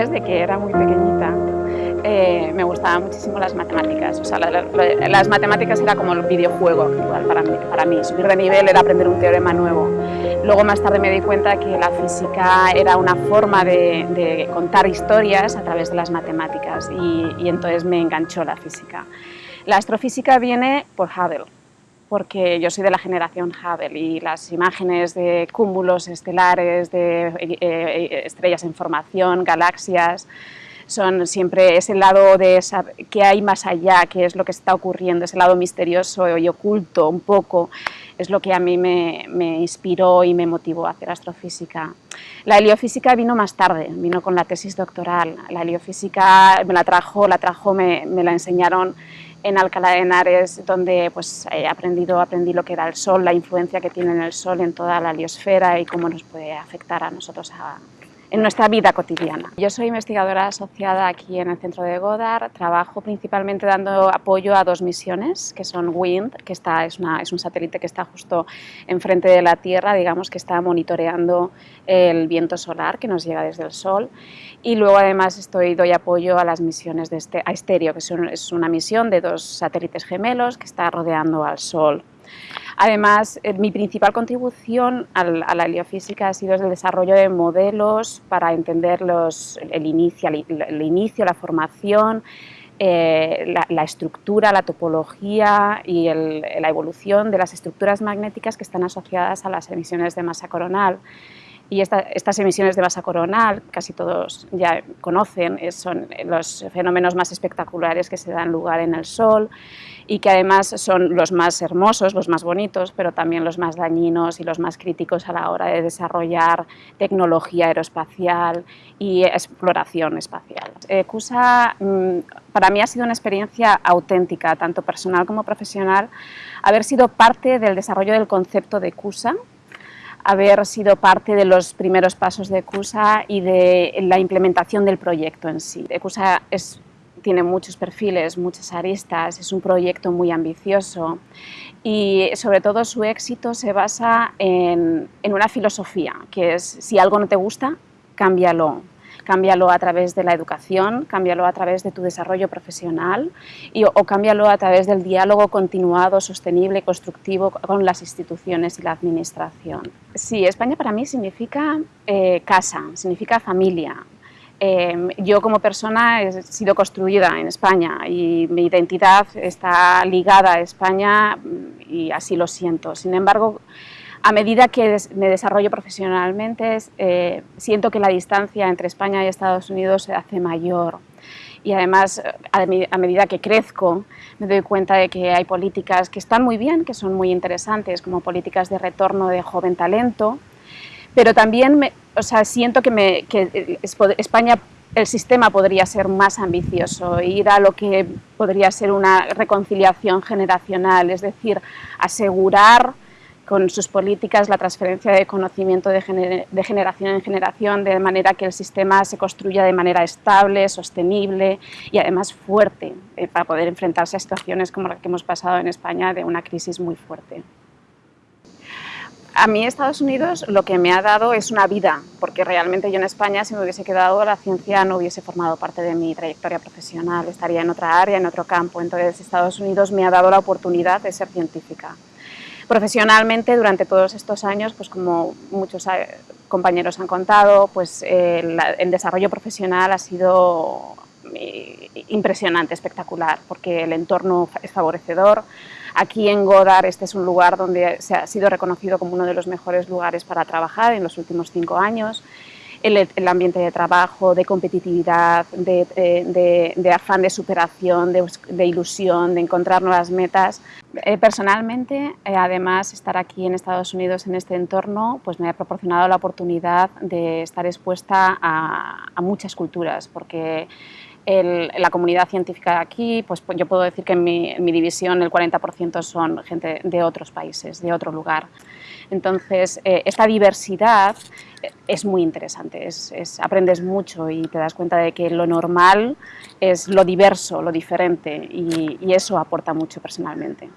desde que era muy pequeñita eh, me gustaban muchísimo las matemáticas. O sea, las matemáticas era como el videojuego actual para mí, para mí. Subir de nivel era aprender un teorema nuevo. Luego más tarde me di cuenta que la física era una forma de, contar historias a través de las matemáticas y, y entonces me enganchó la física. La astrofísica viene por Hubble, porque yo soy de la generación Hubble y las imágenes de cúmulos estelares, de eh, eh, estrellas en formación, galaxias, son siempre ese lado de qué hay más allá, qué es lo que está ocurriendo, ese lado misterioso y oculto un poco, es lo que a mí me, inspiró y me motivó a hacer astrofísica. La heliofísica vino más tarde, vino con la tesis doctoral. La heliofísica me la trajo, me la enseñaron en Alcalá de Henares, donde pues, he aprendido, aprendí lo que era el Sol, la influencia que tiene el Sol en toda la heliosfera y cómo nos puede afectar a nosotros a, en nuestra vida cotidiana. Yo soy investigadora asociada aquí en el centro de Goddard, trabajo principalmente dando apoyo a dos misiones, que son WIND, que está, es, una, es un satélite que está justo enfrente de la Tierra, digamos que está monitoreando el viento solar que nos llega desde el Sol, y luego además estoy, doy apoyo a las misiones de este, a Estéreo, que es una misión de dos satélites gemelos que está rodeando al Sol. Además, eh, mi principal contribución a la heliofísica ha sido el desarrollo de modelos para entender el, inicio, la formación, eh, la, estructura, la topología y la evolución de las estructuras magnéticas que están asociadas a las emisiones de masa coronal. Y estas emisiones de masa coronal, casi todos ya conocen, son los fenómenos más espectaculares que se dan lugar en el Sol y que además son los más hermosos, los más bonitos, pero también los más dañinos y los más críticos a la hora de desarrollar tecnología aeroespacial y exploración espacial. Eh, CUSA mm, para mí ha sido una experiencia auténtica, tanto personal como profesional, haber sido parte del desarrollo del concepto de CUSA, haber sido parte de los primeros pasos de CUSA y de la implementación del proyecto en sí. CUSA es, tiene muchos perfiles, muchas aristas, es un proyecto muy ambicioso y sobre todo su éxito se basa en, en una filosofía, que es si algo no te gusta, cámbialo, cámbialo a través de la educación, cámbialo a través de tu desarrollo profesional y, o cámbialo a través del diálogo continuado, sostenible, constructivo con las instituciones y la administración. Sí, España para mí significa eh, casa, significa familia, em, yo como persona he sido construida en España y mi identidad está ligada a España y así lo siento. Sin embargo, a medida que me desarrollo profesionalmente, eh, siento que la distancia entre España y Estados Unidos se hace mayor. Y además, a, medida que crezco, me doy cuenta de que hay políticas que están muy bien, que son muy interesantes, como políticas de retorno de joven talento, pero también o sea, siento que España el sistema podría ser más ambicioso, ir a lo que podría ser una reconciliación generacional, es decir, asegurar con sus políticas la transferencia de conocimiento de, generación en generación, de manera que el sistema se construya de manera estable, sostenible y además fuerte, eh, para poder enfrentarse a situaciones como la que hemos pasado en España de una crisis muy fuerte. A mí Estados Unidos lo que me ha dado es una vida, porque realmente yo en España si me hubiese quedado la ciencia no hubiese formado parte de mi trayectoria profesional, estaría en otra área, en otro campo, entonces Estados Unidos me ha dado la oportunidad de ser científica. Profesionalmente, durante todos estos años, pues como muchos eh, compañeros han contado, pues el, desarrollo profesional ha sido eh, impresionante, espectacular, porque el entorno es favorecedor. Aquí en Godar este es un lugar donde se ha sido reconocido como uno de los mejores lugares para trabajar en los últimos cinco años el, ambiente de trabajo, de competitividad, de, afán de superación, de, ilusión, de encontrar nuevas metas. Eh, personalmente, eh, además, estar aquí en Estados Unidos en este entorno pues me ha proporcionado la oportunidad de estar expuesta a, muchas culturas, porque la comunidad científica aquí, pues, pues yo puedo decir que en mi, en mi división el 40% son gente de otros países, de otro lugar. Entonces, eh, esta diversidad eh, es muy interesante, aprendes mucho y te das cuenta de que lo normal es lo diverso, lo diferente y eso aporta mucho personalmente.